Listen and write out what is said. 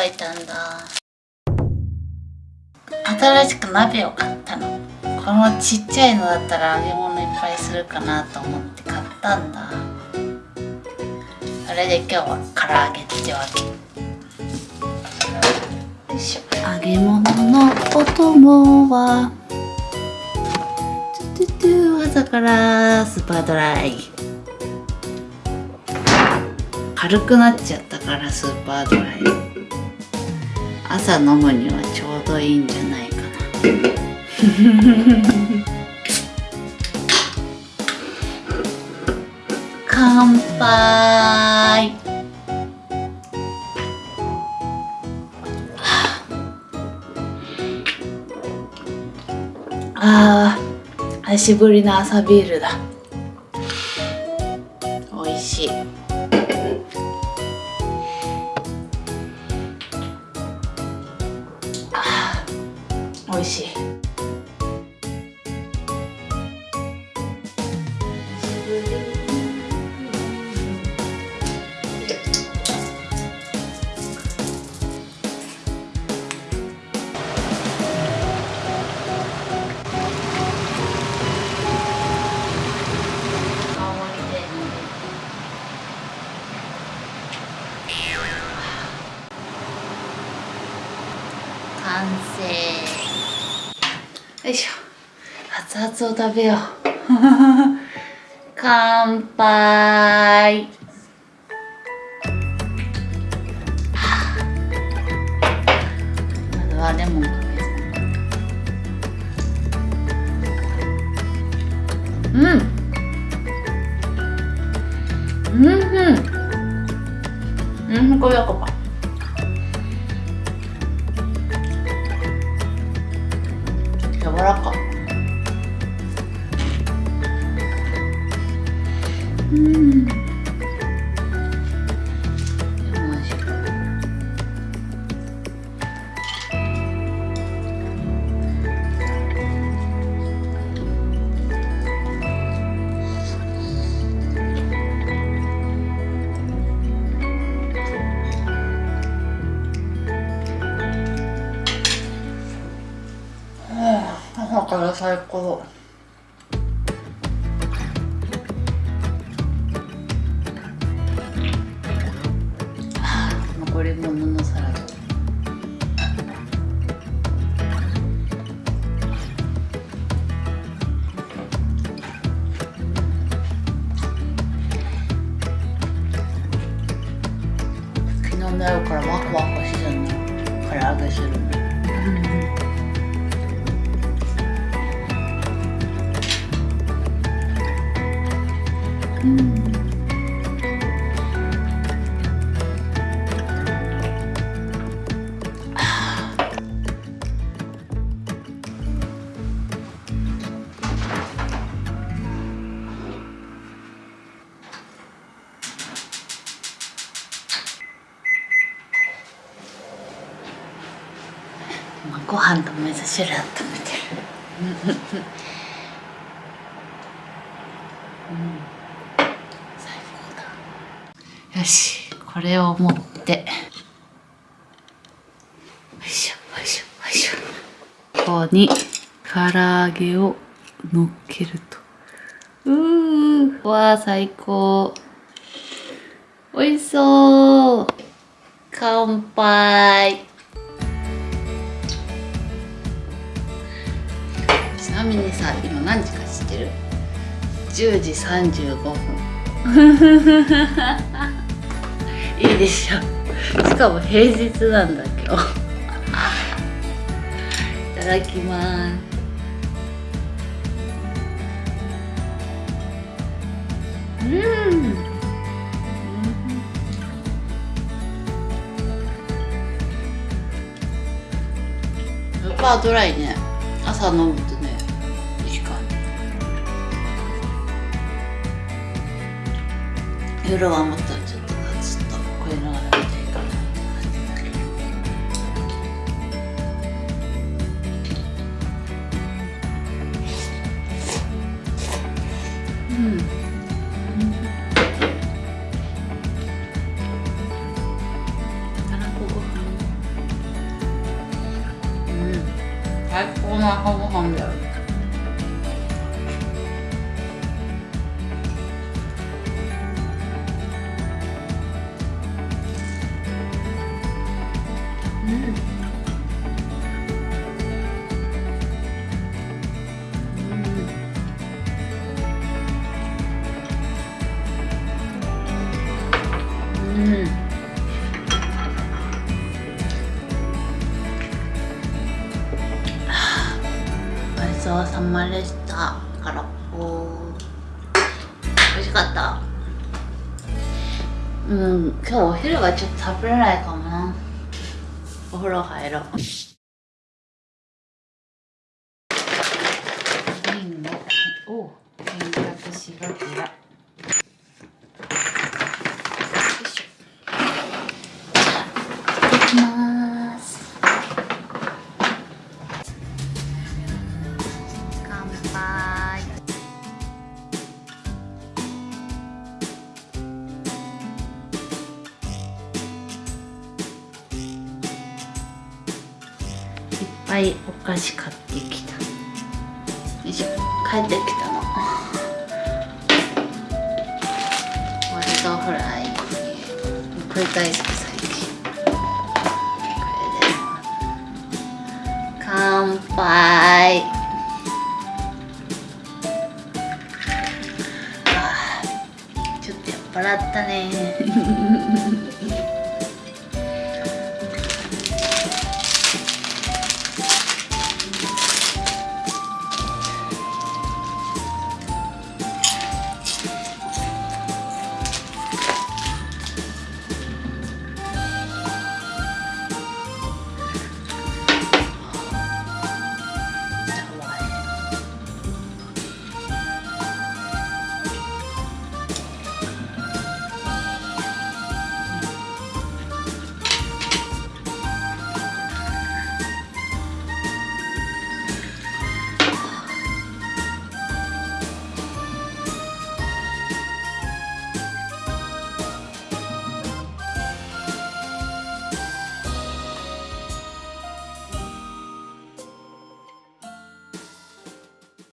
おいたんだ。新しく鍋を買ったの。このちっちゃいのだったら揚げ物いっぱいするかなと思って買ったんだ。それで今日は唐揚げってわけ。よいしょ。揚げ物のお供は。トゥトゥ朝からスーパードライ。軽くなっちゃったからスーパードライ。朝飲むにはちょうどいいんじゃないかな。乾杯。あー久しぶりの朝ビールだ。美味しい。完成。よいしょ。熱々を食べよう。乾杯。まずはレモンううん。うんうん。うんこれやかぱ柔らかう朝から最高。残り物のご飯と味噌汁温めてるうん。よしこれを持って。よいしょよいしょよいしょ。ここに唐揚げを乗っけると。うーわー最高。おいしそう。乾杯。ちなみにさ今何時か知ってる？10時35分。いいでしょ。しかも平日なんだ今日いただきます。うん。スーパードライね。朝飲むとねいい感じ夜はもっと最高の朝ごはちそうさまでした空っぽ美味しかった。うん今日お昼はちょっと食べれないかもな。お風呂入ろう。お、おお洗濯しがちだ。ぱいお菓子買ってきた。よいしょ。帰ってきたの。ポテトフライ繰り返す最近これで乾杯。あーちょっと酔っ払ったね。